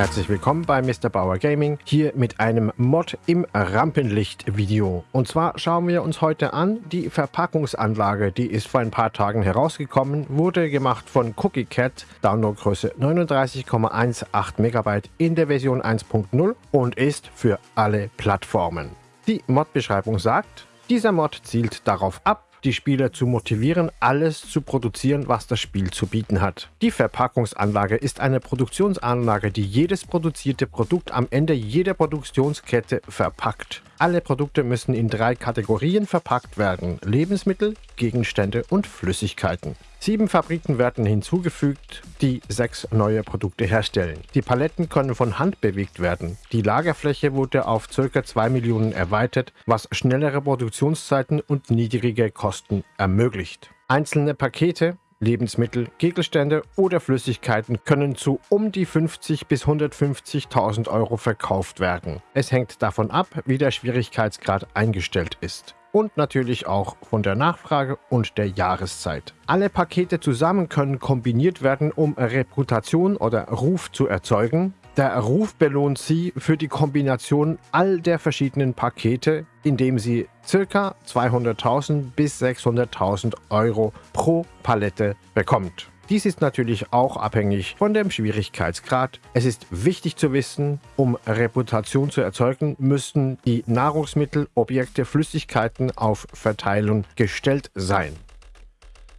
Herzlich willkommen bei Mr. Bauer Gaming, hier mit einem Mod im Rampenlicht-Video. Und zwar schauen wir uns heute an die Verpackungsanlage, die ist vor ein paar Tagen herausgekommen, wurde gemacht von Cookie Cat, Downloadgröße 39,18 MB in der Version 1.0 und ist für alle Plattformen. Die Mod-Beschreibung sagt, dieser Mod zielt darauf ab, die Spieler zu motivieren, alles zu produzieren, was das Spiel zu bieten hat. Die Verpackungsanlage ist eine Produktionsanlage, die jedes produzierte Produkt am Ende jeder Produktionskette verpackt. Alle Produkte müssen in drei Kategorien verpackt werden. Lebensmittel, Gegenstände und Flüssigkeiten. Sieben Fabriken werden hinzugefügt, die sechs neue Produkte herstellen. Die Paletten können von Hand bewegt werden. Die Lagerfläche wurde auf ca. 2 Millionen erweitert, was schnellere Produktionszeiten und niedrige Kosten ermöglicht. Einzelne Pakete Lebensmittel, Gegenstände oder Flüssigkeiten können zu um die 50 bis 150.000 Euro verkauft werden. Es hängt davon ab, wie der Schwierigkeitsgrad eingestellt ist und natürlich auch von der Nachfrage und der Jahreszeit. Alle Pakete zusammen können kombiniert werden, um Reputation oder Ruf zu erzeugen. Der Ruf belohnt Sie für die Kombination all der verschiedenen Pakete, indem Sie ca. 200.000 bis 600.000 Euro pro Palette bekommt. Dies ist natürlich auch abhängig von dem Schwierigkeitsgrad. Es ist wichtig zu wissen, um Reputation zu erzeugen, müssten die Nahrungsmittel, Objekte, Flüssigkeiten auf Verteilung gestellt sein.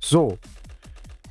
So,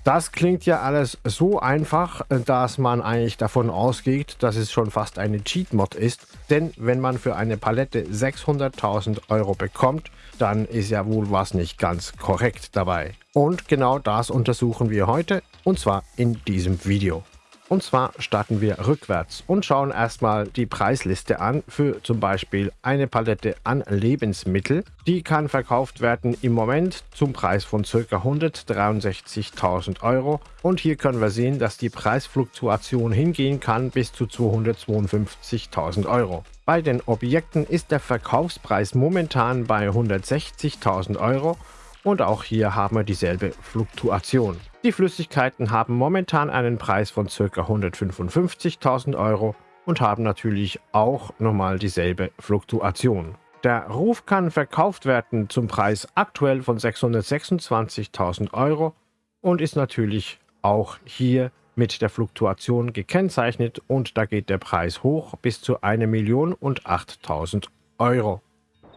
das klingt ja alles so einfach, dass man eigentlich davon ausgeht, dass es schon fast eine Cheat-Mod ist. Denn wenn man für eine Palette 600.000 Euro bekommt, dann ist ja wohl was nicht ganz korrekt dabei. Und genau das untersuchen wir heute und zwar in diesem Video. Und zwar starten wir rückwärts und schauen erstmal die Preisliste an für zum Beispiel eine Palette an Lebensmittel. Die kann verkauft werden im Moment zum Preis von ca. 163.000 Euro. Und hier können wir sehen, dass die Preisfluktuation hingehen kann bis zu 252.000 Euro. Bei den Objekten ist der Verkaufspreis momentan bei 160.000 Euro und auch hier haben wir dieselbe Fluktuation. Die Flüssigkeiten haben momentan einen Preis von ca. 155.000 Euro und haben natürlich auch nochmal dieselbe Fluktuation. Der Ruf kann verkauft werden zum Preis aktuell von 626.000 Euro und ist natürlich auch hier mit der Fluktuation gekennzeichnet und da geht der Preis hoch bis zu 1.008.000 Euro.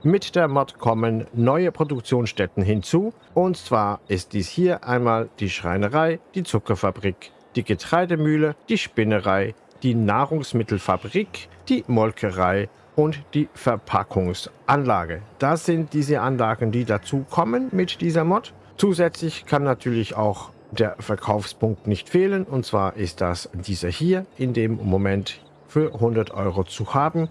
Mit der Mod kommen neue Produktionsstätten hinzu. Und zwar ist dies hier einmal die Schreinerei, die Zuckerfabrik, die Getreidemühle, die Spinnerei, die Nahrungsmittelfabrik, die Molkerei und die Verpackungsanlage. Das sind diese Anlagen, die dazu kommen mit dieser Mod. Zusätzlich kann natürlich auch der Verkaufspunkt nicht fehlen. Und zwar ist das dieser hier in dem Moment für 100 Euro zu haben.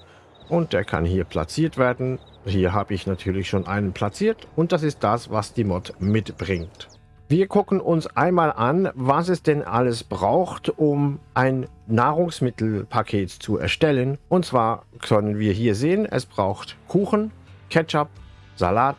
Und der kann hier platziert werden hier habe ich natürlich schon einen platziert und das ist das, was die Mod mitbringt. Wir gucken uns einmal an, was es denn alles braucht, um ein Nahrungsmittelpaket zu erstellen. Und zwar können wir hier sehen, es braucht Kuchen, Ketchup, Salat,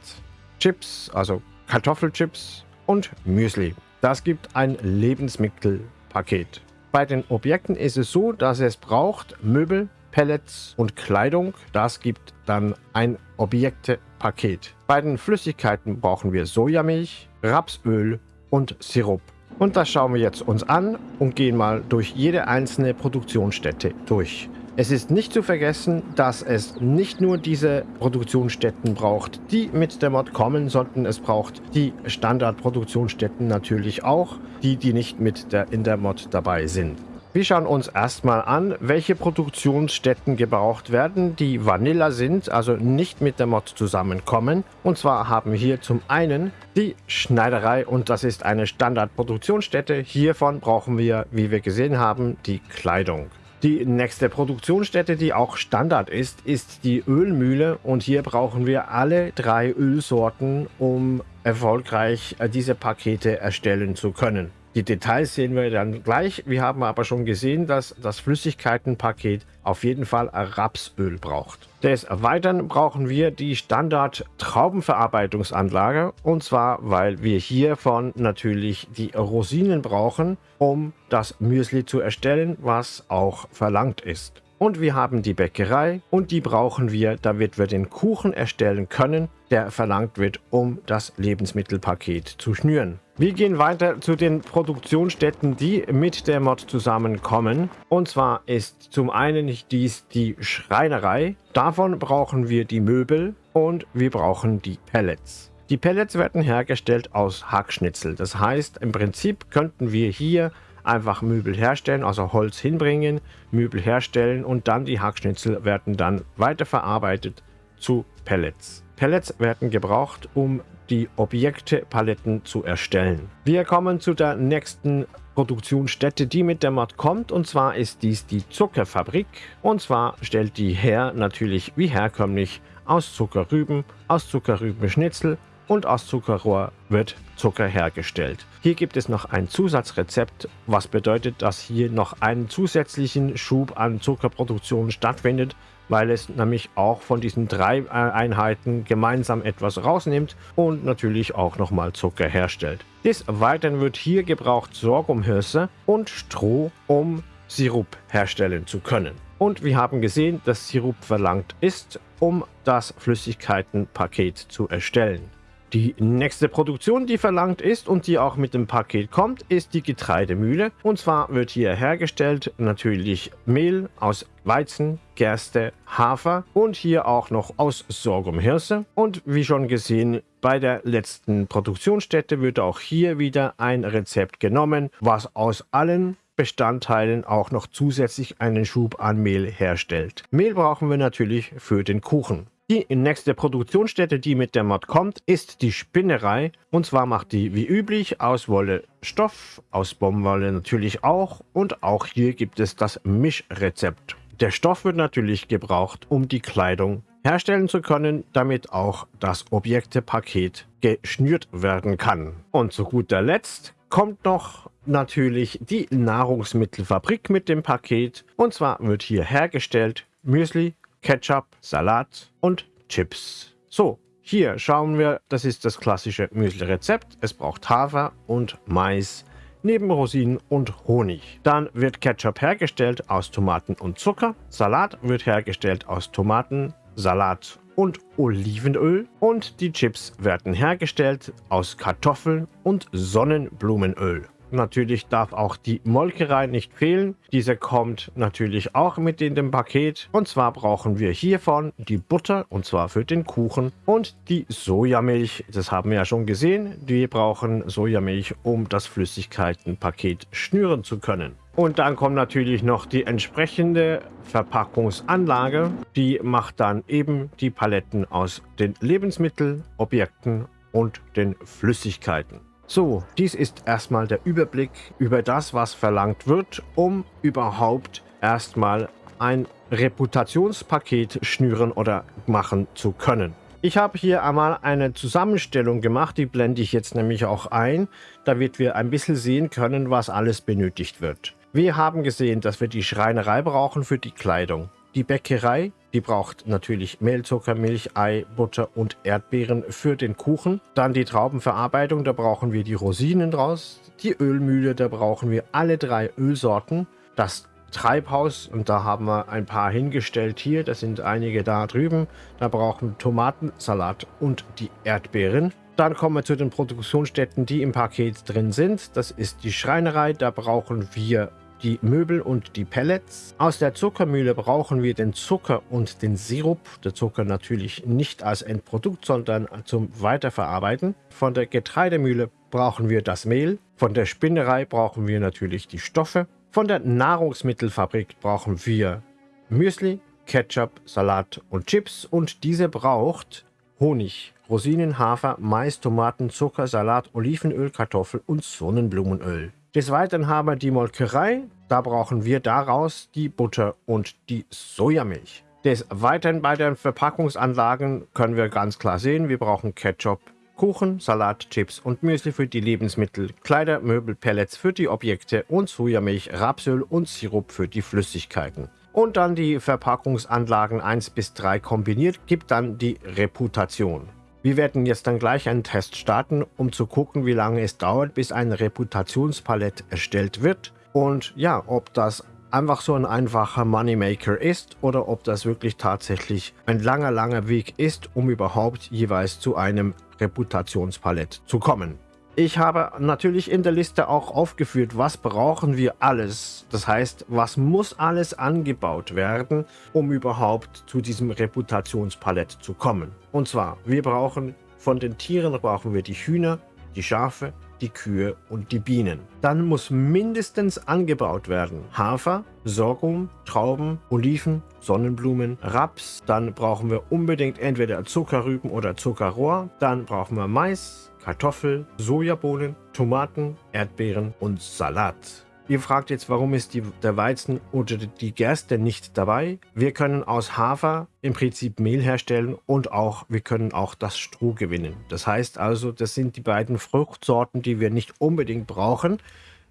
Chips, also Kartoffelchips und Müsli. Das gibt ein Lebensmittelpaket. Bei den Objekten ist es so, dass es braucht Möbel, Pellets und Kleidung. Das gibt dann ein Objektepaket. Bei den Flüssigkeiten brauchen wir Sojamilch, Rapsöl und Sirup. Und das schauen wir jetzt uns an und gehen mal durch jede einzelne Produktionsstätte durch. Es ist nicht zu vergessen, dass es nicht nur diese Produktionsstätten braucht, die mit der Mod kommen, sondern es braucht die Standardproduktionsstätten natürlich auch, die, die nicht mit der, in der Mod dabei sind. Wir schauen uns erstmal an, welche Produktionsstätten gebraucht werden, die Vanilla sind, also nicht mit der Mod zusammenkommen. Und zwar haben wir hier zum einen die Schneiderei und das ist eine Standardproduktionsstätte. Hiervon brauchen wir, wie wir gesehen haben, die Kleidung. Die nächste Produktionsstätte, die auch Standard ist, ist die Ölmühle und hier brauchen wir alle drei Ölsorten, um erfolgreich äh, diese Pakete erstellen zu können. Die Details sehen wir dann gleich. Wir haben aber schon gesehen, dass das Flüssigkeitenpaket auf jeden Fall Rapsöl braucht. Des Weiteren brauchen wir die Standard Traubenverarbeitungsanlage und zwar, weil wir hiervon natürlich die Rosinen brauchen, um das Müsli zu erstellen, was auch verlangt ist. Und wir haben die Bäckerei und die brauchen wir, damit wir den Kuchen erstellen können, der verlangt wird, um das Lebensmittelpaket zu schnüren. Wir gehen weiter zu den Produktionsstätten, die mit der Mod zusammenkommen. Und zwar ist zum einen dies die Schreinerei. Davon brauchen wir die Möbel und wir brauchen die Pellets. Die Pellets werden hergestellt aus Hackschnitzel. Das heißt, im Prinzip könnten wir hier einfach Möbel herstellen, also Holz hinbringen, Möbel herstellen und dann die Hackschnitzel werden dann weiterverarbeitet zu Pellets. Pellets werden gebraucht, um die Objektepaletten zu erstellen. Wir kommen zu der nächsten Produktionsstätte, die mit der Mod kommt. Und zwar ist dies die Zuckerfabrik. Und zwar stellt die her natürlich wie herkömmlich aus Zuckerrüben, aus Zuckerrübenschnitzel und aus Zuckerrohr wird Zucker hergestellt. Hier gibt es noch ein Zusatzrezept, was bedeutet, dass hier noch einen zusätzlichen Schub an Zuckerproduktion stattfindet, weil es nämlich auch von diesen drei äh, Einheiten gemeinsam etwas rausnimmt und natürlich auch nochmal Zucker herstellt. Des Weiteren wird hier gebraucht Sorghumhirse und Stroh, um Sirup herstellen zu können. Und wir haben gesehen, dass Sirup verlangt ist, um das Flüssigkeitenpaket zu erstellen. Die nächste Produktion, die verlangt ist und die auch mit dem Paket kommt, ist die Getreidemühle. Und zwar wird hier hergestellt natürlich Mehl aus Weizen, Gerste, Hafer und hier auch noch aus Sorghumhirse. Und wie schon gesehen, bei der letzten Produktionsstätte wird auch hier wieder ein Rezept genommen, was aus allen Bestandteilen auch noch zusätzlich einen Schub an Mehl herstellt. Mehl brauchen wir natürlich für den Kuchen. Die nächste Produktionsstätte, die mit der Mod kommt, ist die Spinnerei. Und zwar macht die wie üblich aus Wolle Stoff, aus Baumwolle natürlich auch. Und auch hier gibt es das Mischrezept. Der Stoff wird natürlich gebraucht, um die Kleidung herstellen zu können, damit auch das Objektepaket geschnürt werden kann. Und zu guter Letzt kommt noch natürlich die Nahrungsmittelfabrik mit dem Paket. Und zwar wird hier hergestellt Müsli, Ketchup, Salat und Chips. So, hier schauen wir, das ist das klassische Müsli-Rezept. Es braucht Hafer und Mais, neben Rosinen und Honig. Dann wird Ketchup hergestellt aus Tomaten und Zucker. Salat wird hergestellt aus Tomaten, Salat und Olivenöl. Und die Chips werden hergestellt aus Kartoffeln und Sonnenblumenöl. Natürlich darf auch die Molkerei nicht fehlen. Diese kommt natürlich auch mit in dem Paket. Und zwar brauchen wir hiervon die Butter, und zwar für den Kuchen. Und die Sojamilch, das haben wir ja schon gesehen. Wir brauchen Sojamilch, um das Flüssigkeitenpaket schnüren zu können. Und dann kommt natürlich noch die entsprechende Verpackungsanlage. Die macht dann eben die Paletten aus den Lebensmittelobjekten und den Flüssigkeiten. So, dies ist erstmal der Überblick über das, was verlangt wird, um überhaupt erstmal ein Reputationspaket schnüren oder machen zu können. Ich habe hier einmal eine Zusammenstellung gemacht, die blende ich jetzt nämlich auch ein, damit wir ein bisschen sehen können, was alles benötigt wird. Wir haben gesehen, dass wir die Schreinerei brauchen für die Kleidung. Die Bäckerei, die braucht natürlich Mehl, Zucker, Milch, Ei, Butter und Erdbeeren für den Kuchen. Dann die Traubenverarbeitung, da brauchen wir die Rosinen draus. Die Ölmühle, da brauchen wir alle drei Ölsorten. Das Treibhaus, und da haben wir ein paar hingestellt hier, das sind einige da drüben. Da brauchen wir Tomaten, Salat und die Erdbeeren. Dann kommen wir zu den Produktionsstätten, die im Paket drin sind. Das ist die Schreinerei, da brauchen wir die Möbel und die Pellets. Aus der Zuckermühle brauchen wir den Zucker und den Sirup. Der Zucker natürlich nicht als Endprodukt, sondern zum Weiterverarbeiten. Von der Getreidemühle brauchen wir das Mehl. Von der Spinnerei brauchen wir natürlich die Stoffe. Von der Nahrungsmittelfabrik brauchen wir Müsli, Ketchup, Salat und Chips. Und diese braucht Honig, Rosinen, Hafer, Mais, Tomaten, Zucker, Salat, Olivenöl, Kartoffel und Sonnenblumenöl. Des Weiteren haben wir die Molkerei. Da brauchen wir daraus die Butter und die Sojamilch. Des Weiteren bei den Verpackungsanlagen können wir ganz klar sehen, wir brauchen Ketchup, Kuchen, Salat, Chips und Müsli für die Lebensmittel, Kleider, Möbel, Pellets für die Objekte und Sojamilch, Rapsöl und Sirup für die Flüssigkeiten. Und dann die Verpackungsanlagen 1 bis 3 kombiniert gibt dann die Reputation. Wir werden jetzt dann gleich einen Test starten, um zu gucken, wie lange es dauert, bis ein Reputationspalett erstellt wird. Und ja, ob das einfach so ein einfacher Moneymaker ist oder ob das wirklich tatsächlich ein langer, langer Weg ist, um überhaupt jeweils zu einem Reputationspalett zu kommen. Ich habe natürlich in der Liste auch aufgeführt, was brauchen wir alles. Das heißt, was muss alles angebaut werden, um überhaupt zu diesem Reputationspalett zu kommen. Und zwar, wir brauchen von den Tieren brauchen wir die Hühner, die Schafe, die Kühe und die Bienen. Dann muss mindestens angebaut werden Hafer, Sorghum, Trauben, Oliven, Sonnenblumen, Raps. Dann brauchen wir unbedingt entweder Zuckerrüben oder Zuckerrohr. Dann brauchen wir Mais, Kartoffel, Sojabohnen, Tomaten, Erdbeeren und Salat. Ihr fragt jetzt, warum ist die, der Weizen oder die Gerste nicht dabei? Wir können aus Hafer im Prinzip Mehl herstellen und auch wir können auch das Stroh gewinnen. Das heißt also, das sind die beiden Fruchtsorten, die wir nicht unbedingt brauchen.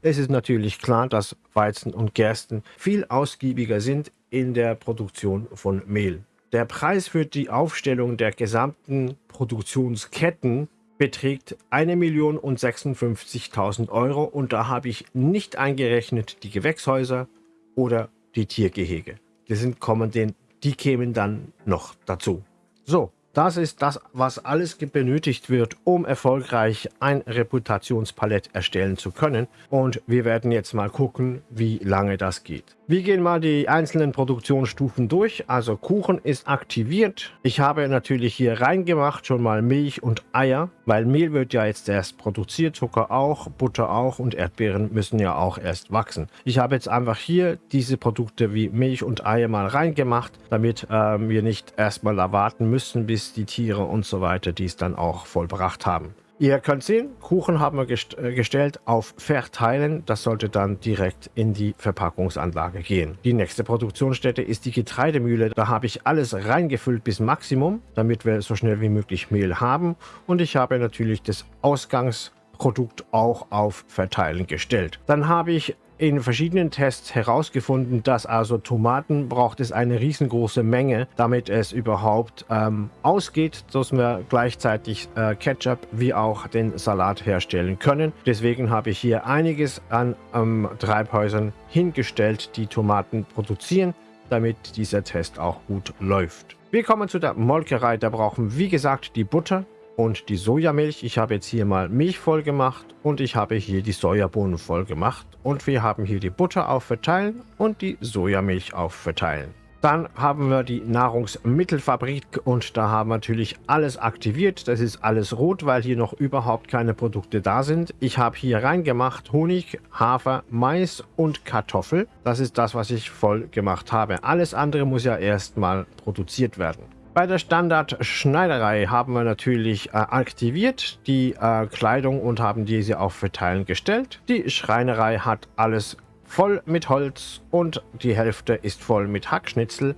Es ist natürlich klar, dass Weizen und Gersten viel ausgiebiger sind in der Produktion von Mehl. Der Preis für die Aufstellung der gesamten Produktionsketten beträgt 1.056.000 Euro und da habe ich nicht eingerechnet die Gewächshäuser oder die Tiergehege. Die, sind, kommen den, die kämen dann noch dazu. So, das ist das, was alles benötigt wird, um erfolgreich ein Reputationspalett erstellen zu können. Und wir werden jetzt mal gucken, wie lange das geht. Wir gehen mal die einzelnen Produktionsstufen durch. Also Kuchen ist aktiviert. Ich habe natürlich hier reingemacht schon mal Milch und Eier, weil Mehl wird ja jetzt erst produziert, Zucker auch, Butter auch und Erdbeeren müssen ja auch erst wachsen. Ich habe jetzt einfach hier diese Produkte wie Milch und Eier mal reingemacht, damit ähm, wir nicht erstmal erwarten müssen, bis die Tiere und so weiter dies dann auch vollbracht haben. Ihr könnt sehen, Kuchen haben wir gest äh, gestellt auf Verteilen. Das sollte dann direkt in die Verpackungsanlage gehen. Die nächste Produktionsstätte ist die Getreidemühle. Da habe ich alles reingefüllt bis Maximum, damit wir so schnell wie möglich Mehl haben. Und ich habe natürlich das Ausgangsprodukt auch auf Verteilen gestellt. Dann habe ich in verschiedenen Tests herausgefunden, dass also Tomaten braucht es eine riesengroße Menge, damit es überhaupt ähm, ausgeht, dass wir gleichzeitig äh, Ketchup wie auch den Salat herstellen können. Deswegen habe ich hier einiges an ähm, Treibhäusern hingestellt, die Tomaten produzieren, damit dieser Test auch gut läuft. Wir kommen zu der Molkerei, da brauchen wie gesagt die Butter, und die Sojamilch. Ich habe jetzt hier mal Milch voll gemacht und ich habe hier die Sojabohnen voll gemacht. Und wir haben hier die Butter auf Verteilen und die Sojamilch auf Verteilen. Dann haben wir die Nahrungsmittelfabrik und da haben wir natürlich alles aktiviert. Das ist alles rot, weil hier noch überhaupt keine Produkte da sind. Ich habe hier reingemacht Honig, Hafer, Mais und Kartoffel. Das ist das, was ich voll gemacht habe. Alles andere muss ja erstmal produziert werden. Bei der Standard-Schneiderei haben wir natürlich äh, aktiviert die äh, Kleidung und haben diese auf Verteilen gestellt. Die Schreinerei hat alles voll mit Holz und die Hälfte ist voll mit Hackschnitzel.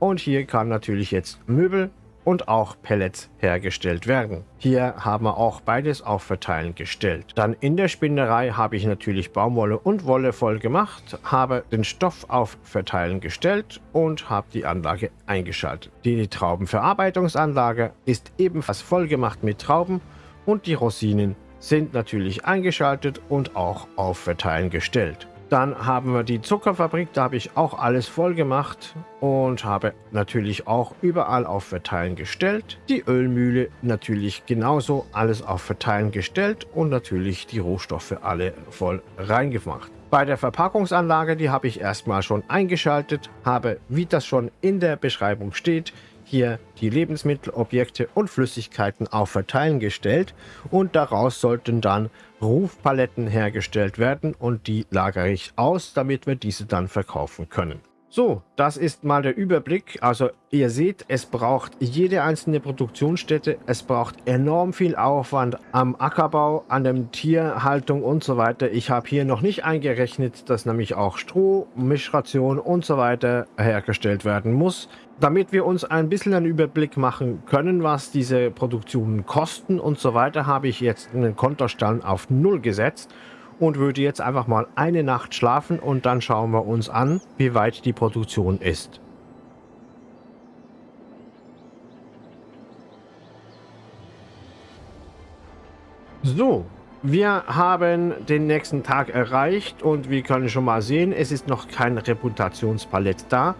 Und hier kann natürlich jetzt Möbel und auch Pellets hergestellt werden. Hier haben wir auch beides auf Verteilen gestellt. Dann in der Spinnerei habe ich natürlich Baumwolle und Wolle voll gemacht, habe den Stoff auf Verteilen gestellt und habe die Anlage eingeschaltet. Die Traubenverarbeitungsanlage ist ebenfalls voll gemacht mit Trauben und die Rosinen sind natürlich eingeschaltet und auch auf Verteilen gestellt. Dann haben wir die Zuckerfabrik, da habe ich auch alles voll gemacht und habe natürlich auch überall auf Verteilen gestellt. Die Ölmühle natürlich genauso alles auf Verteilen gestellt und natürlich die Rohstoffe alle voll reingemacht. Bei der Verpackungsanlage, die habe ich erstmal schon eingeschaltet, habe, wie das schon in der Beschreibung steht, hier die Lebensmittel, Objekte und Flüssigkeiten auf Verteilen gestellt und daraus sollten dann Rufpaletten hergestellt werden und die lagere ich aus, damit wir diese dann verkaufen können. So, das ist mal der Überblick. Also ihr seht, es braucht jede einzelne Produktionsstätte, es braucht enorm viel Aufwand am Ackerbau, an der Tierhaltung und so weiter. Ich habe hier noch nicht eingerechnet, dass nämlich auch Stroh, Mischration und so weiter hergestellt werden muss. Damit wir uns ein bisschen einen Überblick machen können, was diese Produktionen kosten und so weiter, habe ich jetzt einen Kontostand auf Null gesetzt und würde jetzt einfach mal eine Nacht schlafen und dann schauen wir uns an, wie weit die Produktion ist. So, wir haben den nächsten Tag erreicht und wir können schon mal sehen, es ist noch kein Reputationspalett da.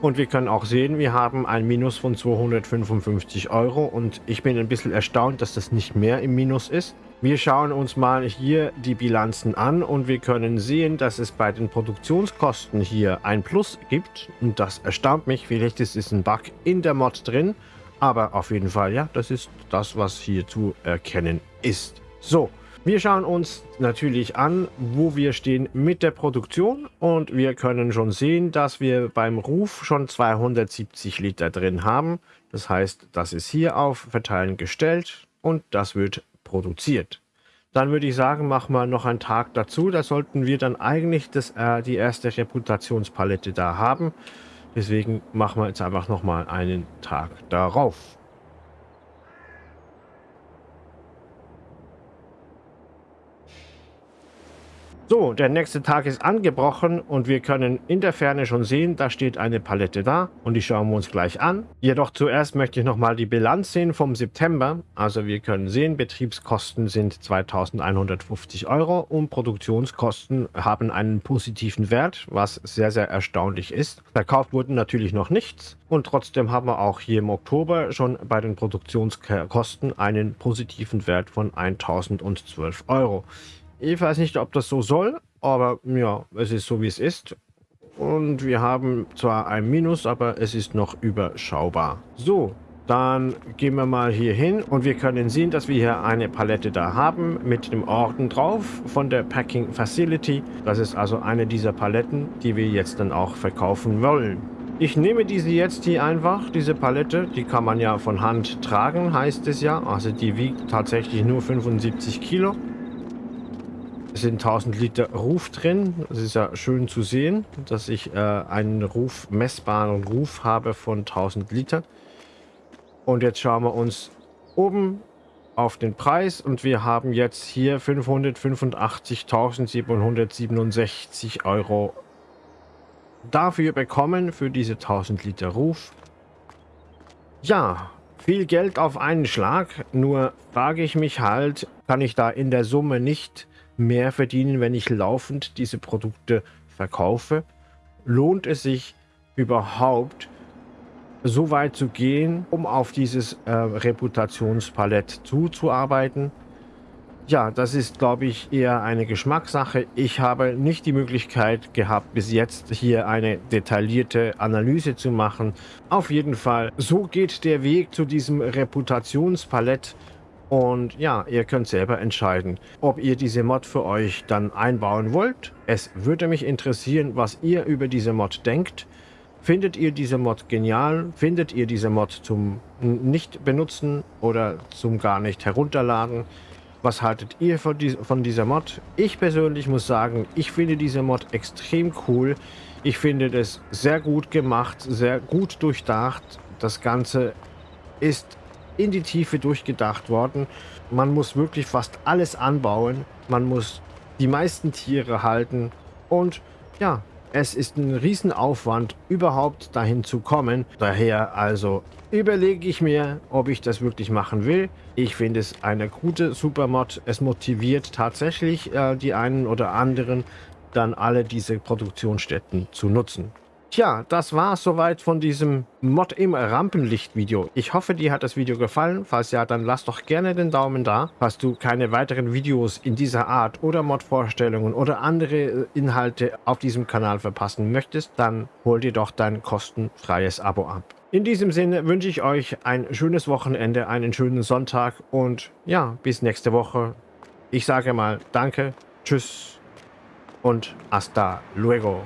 Und wir können auch sehen, wir haben ein Minus von 255 Euro und ich bin ein bisschen erstaunt, dass das nicht mehr im Minus ist. Wir schauen uns mal hier die Bilanzen an und wir können sehen, dass es bei den Produktionskosten hier ein Plus gibt. Und das erstaunt mich. Vielleicht ist es ein Bug in der Mod drin. Aber auf jeden Fall, ja, das ist das, was hier zu erkennen ist. So, wir schauen uns natürlich an, wo wir stehen mit der Produktion und wir können schon sehen, dass wir beim Ruf schon 270 Liter drin haben. Das heißt, das ist hier auf Verteilen gestellt und das wird produziert. Dann würde ich sagen, machen wir noch einen Tag dazu. Da sollten wir dann eigentlich das, äh, die erste Reputationspalette da haben. Deswegen machen wir jetzt einfach nochmal einen Tag darauf. So, der nächste Tag ist angebrochen und wir können in der Ferne schon sehen, da steht eine Palette da und die schauen wir uns gleich an. Jedoch zuerst möchte ich nochmal die Bilanz sehen vom September. Also wir können sehen, Betriebskosten sind 2150 Euro und Produktionskosten haben einen positiven Wert, was sehr, sehr erstaunlich ist. Verkauft wurden natürlich noch nichts und trotzdem haben wir auch hier im Oktober schon bei den Produktionskosten einen positiven Wert von 1012 Euro. Ich weiß nicht, ob das so soll, aber ja, es ist so, wie es ist. Und wir haben zwar ein Minus, aber es ist noch überschaubar. So, dann gehen wir mal hier hin und wir können sehen, dass wir hier eine Palette da haben mit dem Orden drauf von der Packing Facility. Das ist also eine dieser Paletten, die wir jetzt dann auch verkaufen wollen. Ich nehme diese jetzt hier einfach, diese Palette. Die kann man ja von Hand tragen, heißt es ja. Also die wiegt tatsächlich nur 75 Kilo. Sind 1000 Liter Ruf drin. Das ist ja schön zu sehen, dass ich äh, einen Ruf, messbaren Ruf habe von 1000 Liter. Und jetzt schauen wir uns oben auf den Preis und wir haben jetzt hier 585.767 Euro dafür bekommen, für diese 1000 Liter Ruf. Ja, viel Geld auf einen Schlag, nur frage ich mich halt, kann ich da in der Summe nicht mehr verdienen, wenn ich laufend diese Produkte verkaufe? Lohnt es sich überhaupt, so weit zu gehen, um auf dieses äh, Reputationspalett zuzuarbeiten? Ja, das ist, glaube ich, eher eine Geschmackssache. Ich habe nicht die Möglichkeit gehabt, bis jetzt hier eine detaillierte Analyse zu machen. Auf jeden Fall, so geht der Weg zu diesem Reputationspalett. Und ja, ihr könnt selber entscheiden, ob ihr diese Mod für euch dann einbauen wollt. Es würde mich interessieren, was ihr über diese Mod denkt. Findet ihr diese Mod genial? Findet ihr diese Mod zum nicht benutzen oder zum gar nicht herunterladen? Was haltet ihr von, von dieser Mod? Ich persönlich muss sagen, ich finde diese Mod extrem cool. Ich finde das sehr gut gemacht, sehr gut durchdacht. Das Ganze ist in die Tiefe durchgedacht worden. Man muss wirklich fast alles anbauen. Man muss die meisten Tiere halten. Und ja, es ist ein Riesenaufwand, überhaupt dahin zu kommen. Daher also überlege ich mir, ob ich das wirklich machen will. Ich finde es eine gute Supermod. Es motiviert tatsächlich äh, die einen oder anderen, dann alle diese Produktionsstätten zu nutzen. Tja, das war soweit von diesem Mod im Rampenlicht-Video. Ich hoffe, dir hat das Video gefallen. Falls ja, dann lass doch gerne den Daumen da. Falls du keine weiteren Videos in dieser Art oder Mod-Vorstellungen oder andere äh, Inhalte auf diesem Kanal verpassen möchtest, dann hol dir doch dein kostenfreies Abo ab. In diesem Sinne wünsche ich euch ein schönes Wochenende, einen schönen Sonntag und ja, bis nächste Woche. Ich sage mal Danke, Tschüss und hasta luego.